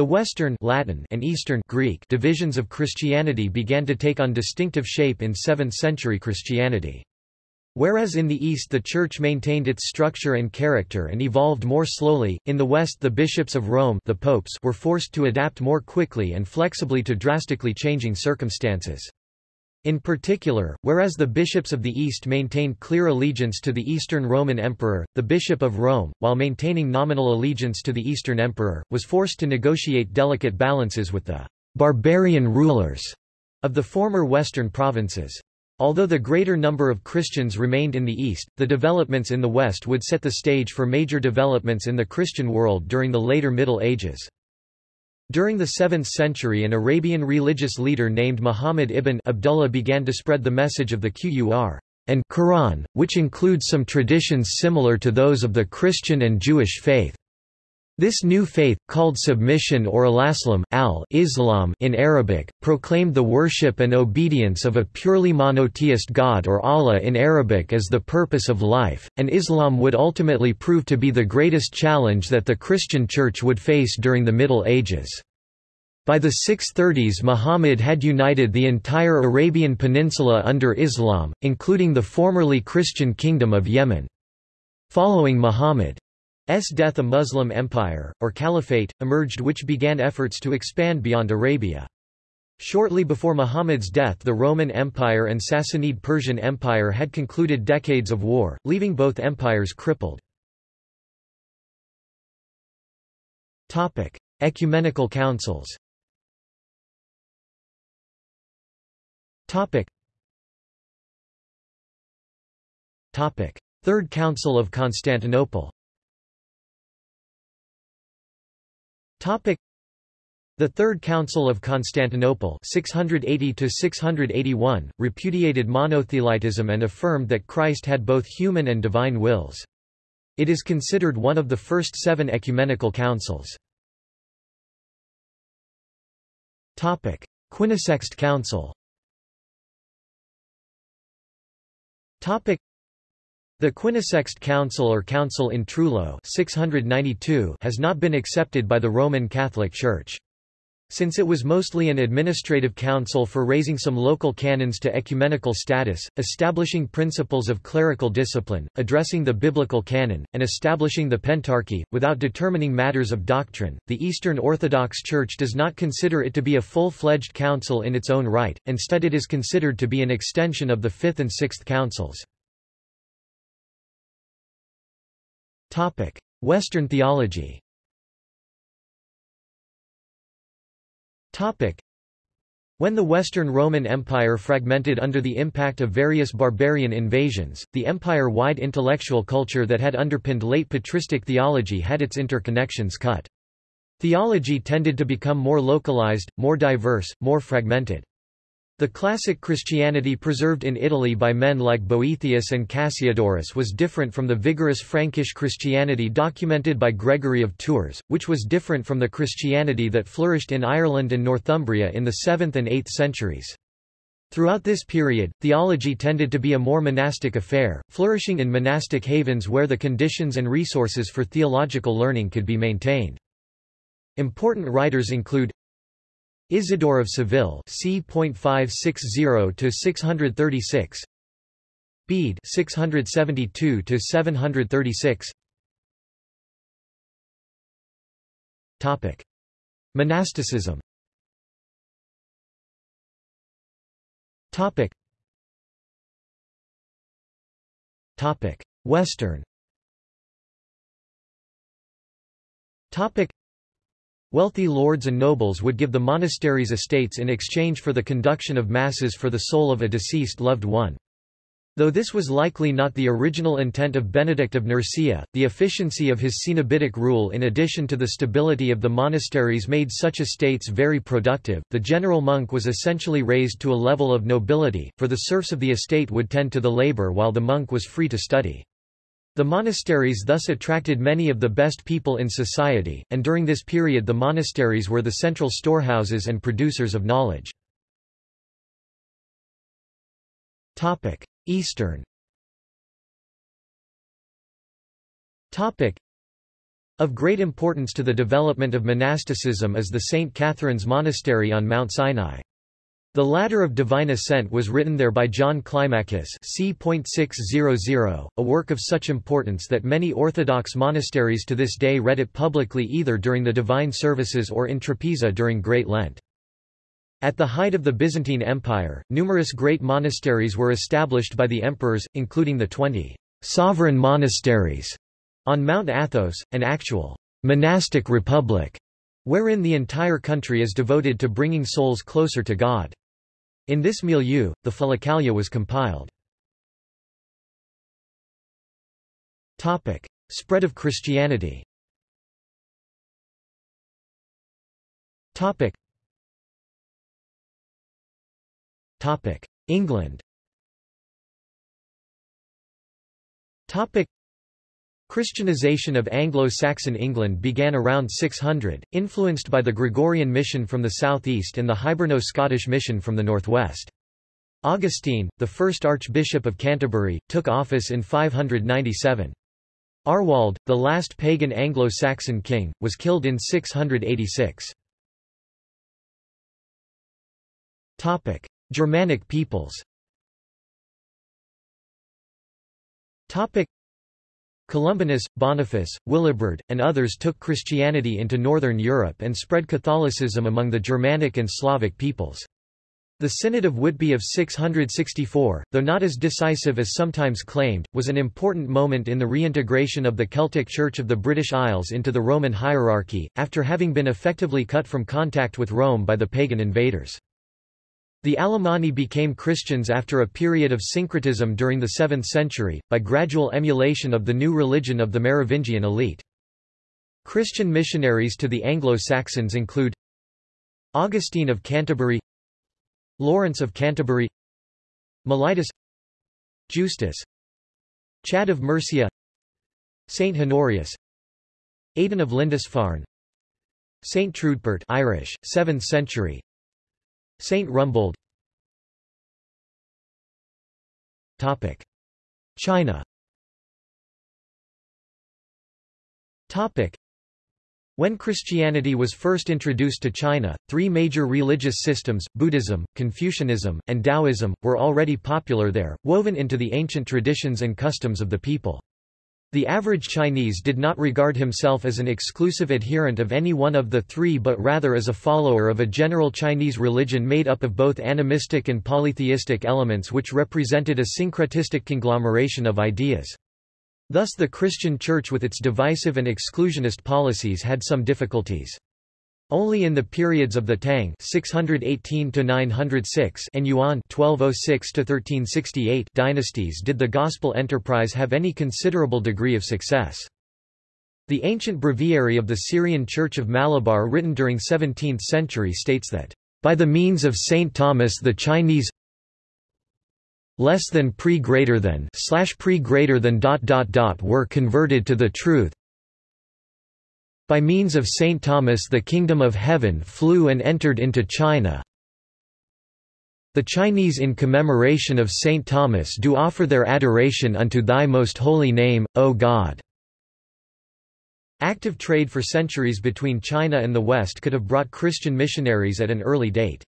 The Western Latin and Eastern Greek divisions of Christianity began to take on distinctive shape in 7th-century Christianity. Whereas in the East the Church maintained its structure and character and evolved more slowly, in the West the bishops of Rome the popes were forced to adapt more quickly and flexibly to drastically changing circumstances. In particular, whereas the bishops of the East maintained clear allegiance to the Eastern Roman Emperor, the Bishop of Rome, while maintaining nominal allegiance to the Eastern Emperor, was forced to negotiate delicate balances with the barbarian rulers of the former Western provinces. Although the greater number of Christians remained in the East, the developments in the West would set the stage for major developments in the Christian world during the later Middle Ages. During the 7th century an Arabian religious leader named Muhammad ibn Abdullah began to spread the message of the Qur'an and Quran, which includes some traditions similar to those of the Christian and Jewish faith. This new faith, called submission or al-Islam al-Islam in Arabic, proclaimed the worship and obedience of a purely monotheist God or Allah in Arabic as the purpose of life, and Islam would ultimately prove to be the greatest challenge that the Christian Church would face during the Middle Ages. By the 630s Muhammad had united the entire Arabian Peninsula under Islam, including the formerly Christian Kingdom of Yemen. Following Muhammad death a Muslim empire, or caliphate, emerged which began efforts to expand beyond Arabia. Shortly before Muhammad's death the Roman Empire and Sassanid Persian Empire had concluded decades of war, leaving both empires crippled. Ecumenical councils Third Council of Constantinople the Third Council of Constantinople 680 repudiated monothelitism and affirmed that Christ had both human and divine wills. It is considered one of the first seven ecumenical councils. Quinisext Council the Quinisext Council or Council in Trullo 692 has not been accepted by the Roman Catholic Church. Since it was mostly an administrative council for raising some local canons to ecumenical status, establishing principles of clerical discipline, addressing the biblical canon, and establishing the Pentarchy, without determining matters of doctrine, the Eastern Orthodox Church does not consider it to be a full-fledged council in its own right, instead it is considered to be an extension of the Fifth and Sixth Councils. Topic: Western theology. Topic: When the Western Roman Empire fragmented under the impact of various barbarian invasions, the empire-wide intellectual culture that had underpinned late patristic theology had its interconnections cut. Theology tended to become more localized, more diverse, more fragmented. The classic Christianity preserved in Italy by men like Boethius and Cassiodorus was different from the vigorous Frankish Christianity documented by Gregory of Tours, which was different from the Christianity that flourished in Ireland and Northumbria in the 7th and 8th centuries. Throughout this period, theology tended to be a more monastic affair, flourishing in monastic havens where the conditions and resources for theological learning could be maintained. Important writers include Isidore of Seville c. 560 to 636 Bede 672 to 736 Topic. Monasticism. Topic. Topic. Western. Topic Wealthy lords and nobles would give the monastery's estates in exchange for the conduction of masses for the soul of a deceased loved one. Though this was likely not the original intent of Benedict of Nursia, the efficiency of his Cenobitic rule in addition to the stability of the monasteries made such estates very productive. The general monk was essentially raised to a level of nobility, for the serfs of the estate would tend to the labor while the monk was free to study. The monasteries thus attracted many of the best people in society, and during this period the monasteries were the central storehouses and producers of knowledge. Eastern Of great importance to the development of monasticism is the St. Catherine's Monastery on Mount Sinai. The Ladder of Divine Ascent was written there by John Climacus c. a work of such importance that many Orthodox monasteries to this day read it publicly either during the divine services or in Trapeza during Great Lent. At the height of the Byzantine Empire, numerous great monasteries were established by the emperors, including the twenty sovereign monasteries on Mount Athos, an actual monastic republic, wherein the entire country is devoted to bringing souls closer to God. In this milieu, the Philokalia was compiled. Topic. Spread of Christianity Topic. Topic. England Topic. Christianization of Anglo-Saxon England began around 600, influenced by the Gregorian mission from the southeast and the Hiberno-Scottish mission from the northwest. Augustine, the first Archbishop of Canterbury, took office in 597. Arwald, the last pagan Anglo-Saxon king, was killed in 686. Topic: Germanic peoples. Topic: Columbanus, Boniface, Willibrord, and others took Christianity into northern Europe and spread Catholicism among the Germanic and Slavic peoples. The Synod of Whitby of 664, though not as decisive as sometimes claimed, was an important moment in the reintegration of the Celtic Church of the British Isles into the Roman hierarchy, after having been effectively cut from contact with Rome by the pagan invaders. The Alemanni became Christians after a period of syncretism during the 7th century, by gradual emulation of the new religion of the Merovingian elite. Christian missionaries to the Anglo-Saxons include Augustine of Canterbury Lawrence of Canterbury Mellitus Justus Chad of Mercia Saint Honorius Aidan of Lindisfarne Saint Trudpert Irish, 7th century Saint Rumbold Topic. China Topic. When Christianity was first introduced to China, three major religious systems, Buddhism, Confucianism, and Taoism, were already popular there, woven into the ancient traditions and customs of the people. The average Chinese did not regard himself as an exclusive adherent of any one of the three but rather as a follower of a general Chinese religion made up of both animistic and polytheistic elements which represented a syncretistic conglomeration of ideas. Thus the Christian Church with its divisive and exclusionist policies had some difficulties. Only in the periods of the Tang 618 906 and Yuan 1206 1368 dynasties did the gospel enterprise have any considerable degree of success. The ancient breviary of the Syrian Church of Malabar written during 17th century states that, "...by the means of Saint Thomas the Chinese less than pre greater than slash pre greater than dot dot dot were converted to the truth by means of Saint Thomas the kingdom of heaven flew and entered into China. The Chinese in commemoration of Saint Thomas do offer their adoration unto thy most holy name, O God. Active trade for centuries between China and the West could have brought Christian missionaries at an early date.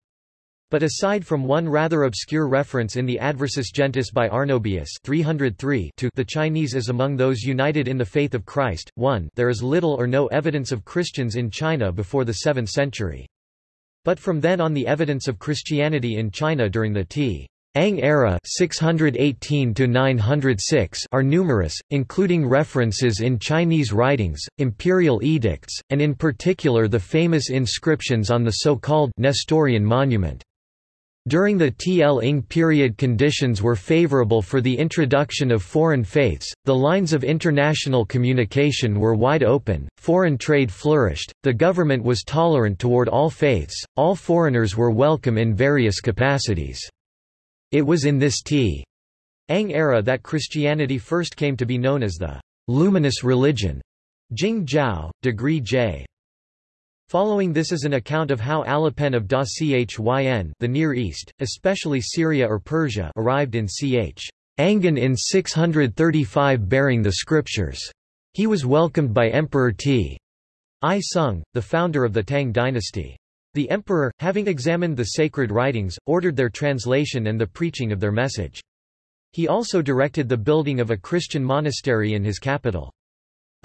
But aside from one rather obscure reference in the Adversus Gentes by Arnobius 303 to the Chinese as among those united in the faith of Christ, 1 there is little or no evidence of Christians in China before the 7th century. But from then on the evidence of Christianity in China during the T. Ang era 618 are numerous, including references in Chinese writings, imperial edicts, and in particular the famous inscriptions on the so-called Nestorian monument. During the Tl-ing period conditions were favorable for the introduction of foreign faiths, the lines of international communication were wide open, foreign trade flourished, the government was tolerant toward all faiths, all foreigners were welcome in various capacities. It was in this T'ang era that Christianity first came to be known as the luminous religion. Jing Jiao, degree J. Following this is an account of how Alopen of Da Chyn the Near East, especially Syria or Persia arrived in Ch. Angan in 635 bearing the scriptures. He was welcomed by Emperor T. I Sung, the founder of the Tang dynasty. The emperor, having examined the sacred writings, ordered their translation and the preaching of their message. He also directed the building of a Christian monastery in his capital.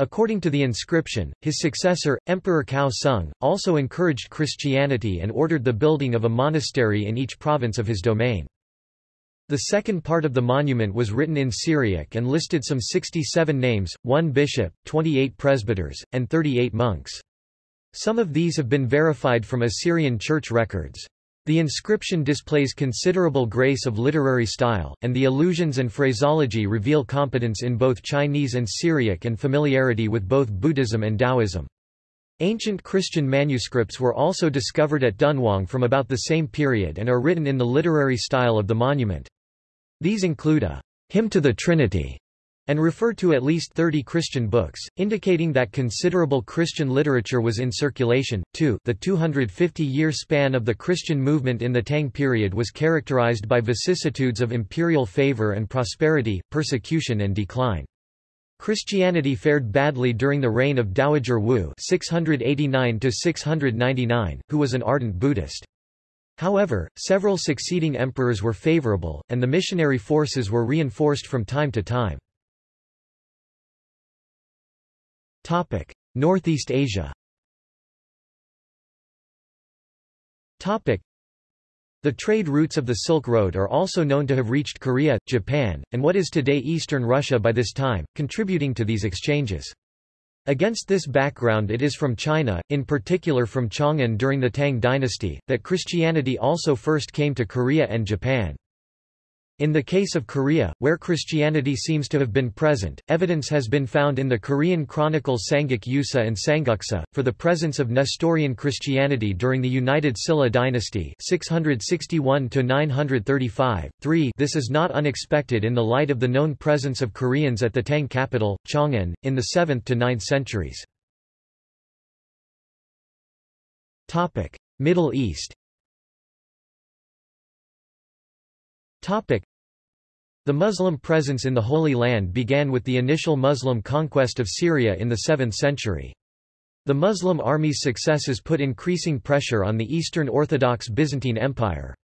According to the inscription, his successor, Emperor Kao Tsung, also encouraged Christianity and ordered the building of a monastery in each province of his domain. The second part of the monument was written in Syriac and listed some 67 names, one bishop, 28 presbyters, and 38 monks. Some of these have been verified from Assyrian church records. The inscription displays considerable grace of literary style, and the allusions and phraseology reveal competence in both Chinese and Syriac and familiarity with both Buddhism and Taoism. Ancient Christian manuscripts were also discovered at Dunhuang from about the same period and are written in the literary style of the monument. These include a hymn to the Trinity and refer to at least 30 Christian books, indicating that considerable Christian literature was in circulation. 2. The 250-year span of the Christian movement in the Tang period was characterized by vicissitudes of imperial favor and prosperity, persecution and decline. Christianity fared badly during the reign of Dowager Wu 689 who was an ardent Buddhist. However, several succeeding emperors were favorable, and the missionary forces were reinforced from time to time. Northeast Asia Topic: the trade routes of the Silk Road are also known to have reached Korea, Japan, and what is today eastern Russia by this time, contributing to these exchanges. Against this background it is from China, in particular from Chang'an during the Tang dynasty, that Christianity also first came to Korea and Japan. In the case of Korea, where Christianity seems to have been present, evidence has been found in the Korean chronicles Samguk Yusa and Sanguksa, for the presence of Nestorian Christianity during the United Silla dynasty 661 3 This is not unexpected in the light of the known presence of Koreans at the Tang capital, Chang'an, in the 7th to 9th centuries. Middle East Topic. The Muslim presence in the Holy Land began with the initial Muslim conquest of Syria in the 7th century. The Muslim army's successes put increasing pressure on the Eastern Orthodox Byzantine Empire.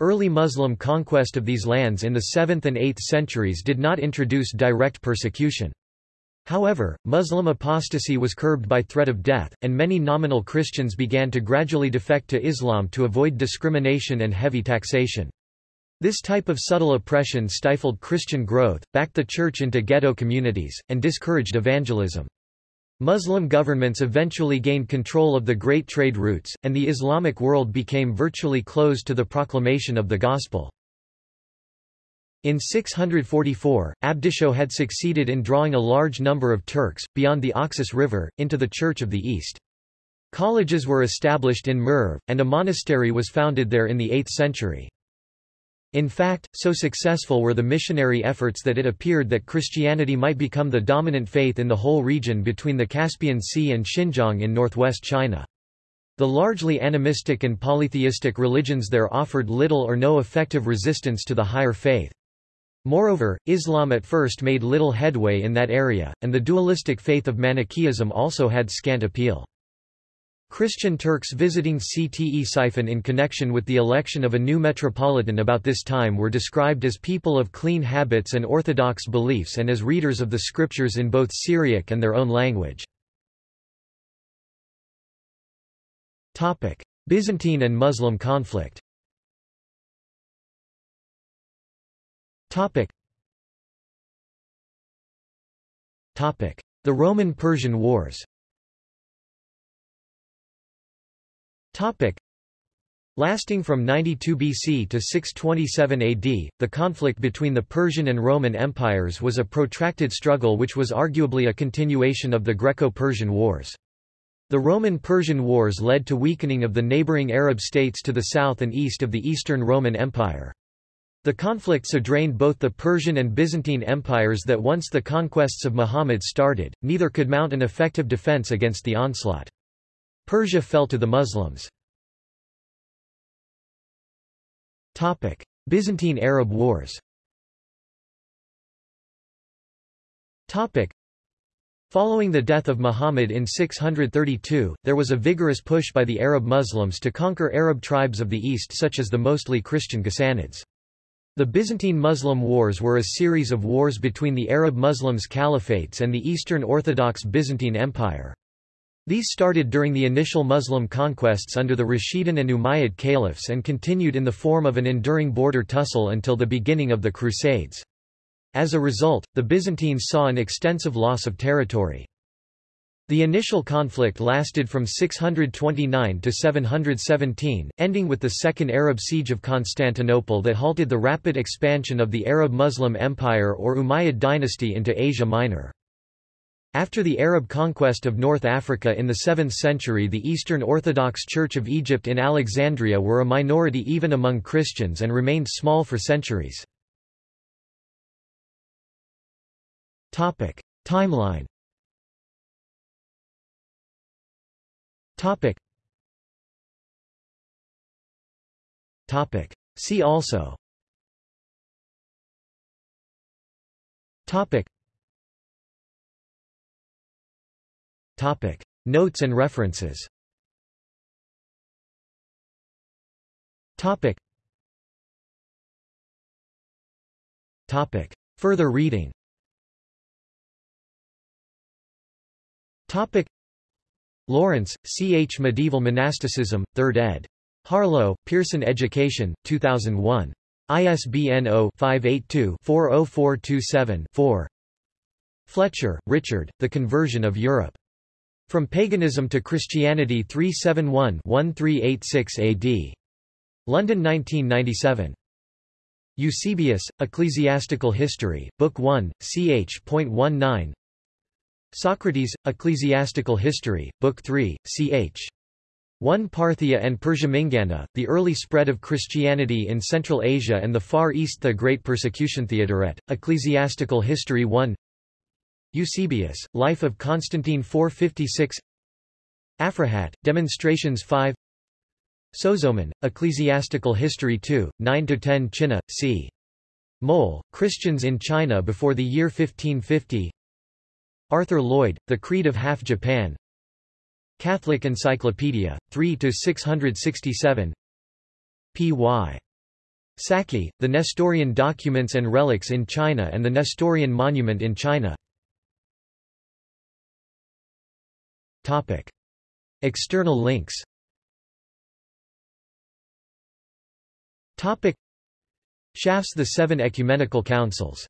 Early Muslim conquest of these lands in the 7th and 8th centuries did not introduce direct persecution. However, Muslim apostasy was curbed by threat of death, and many nominal Christians began to gradually defect to Islam to avoid discrimination and heavy taxation. This type of subtle oppression stifled Christian growth, backed the church into ghetto communities, and discouraged evangelism. Muslim governments eventually gained control of the great trade routes, and the Islamic world became virtually closed to the proclamation of the Gospel. In 644, Abdisho had succeeded in drawing a large number of Turks, beyond the Oxus River, into the Church of the East. Colleges were established in Merv, and a monastery was founded there in the 8th century. In fact, so successful were the missionary efforts that it appeared that Christianity might become the dominant faith in the whole region between the Caspian Sea and Xinjiang in northwest China. The largely animistic and polytheistic religions there offered little or no effective resistance to the higher faith. Moreover, Islam at first made little headway in that area, and the dualistic faith of Manichaeism also had scant appeal. Christian Turks visiting Ctesiphon in connection with the election of a new metropolitan about this time were described as people of clean habits and orthodox beliefs and as readers of the scriptures in both Syriac and their own language. Byzantine and Muslim conflict. The Roman-Persian Wars Topic. Lasting from 92 BC to 627 AD, the conflict between the Persian and Roman empires was a protracted struggle which was arguably a continuation of the Greco-Persian Wars. The Roman-Persian Wars led to weakening of the neighboring Arab states to the south and east of the Eastern Roman Empire. The conflict so drained both the Persian and Byzantine empires that once the conquests of Muhammad started, neither could mount an effective defense against the onslaught. Persia fell to the Muslims. Byzantine Arab Wars Following the death of Muhammad in 632, there was a vigorous push by the Arab Muslims to conquer Arab tribes of the east such as the mostly Christian Ghassanids. The Byzantine Muslim Wars were a series of wars between the Arab Muslims caliphates and the Eastern Orthodox Byzantine Empire. These started during the initial Muslim conquests under the Rashidun and Umayyad caliphs and continued in the form of an enduring border tussle until the beginning of the Crusades. As a result, the Byzantines saw an extensive loss of territory. The initial conflict lasted from 629 to 717, ending with the Second Arab Siege of Constantinople that halted the rapid expansion of the Arab Muslim Empire or Umayyad dynasty into Asia Minor. After the Arab conquest of North Africa in the 7th century the Eastern Orthodox Church of Egypt in Alexandria were a minority even among Christians and remained small for centuries. Timeline. See also Topic. Notes and references Topic. Topic. Further reading Topic Lawrence, C. H. Medieval Monasticism, 3rd ed. Harlow, Pearson Education, 2001. ISBN 0-582-40427-4 Fletcher, Richard, The Conversion of Europe. From Paganism to Christianity 371-1386 AD. London 1997. Eusebius, Ecclesiastical History, Book 1, ch.19 Socrates, Ecclesiastical History, Book 3, ch. 1 Parthia and Persia-Mingana, The Early Spread of Christianity in Central Asia and the Far East The Great Persecution Theodoret, Ecclesiastical History 1 Eusebius, Life of Constantine 456 Aphrahat, Demonstrations 5 Sozomen, Ecclesiastical History 2, 9–10 Chinna, c. Moule, Christians in China before the year 1550 Arthur Lloyd, The Creed of Half Japan. Catholic Encyclopedia, 3–667 P.Y. Saeki, The Nestorian Documents and Relics in China and the Nestorian Monument in China Topic. External links Topic. Schaff's The Seven Ecumenical Councils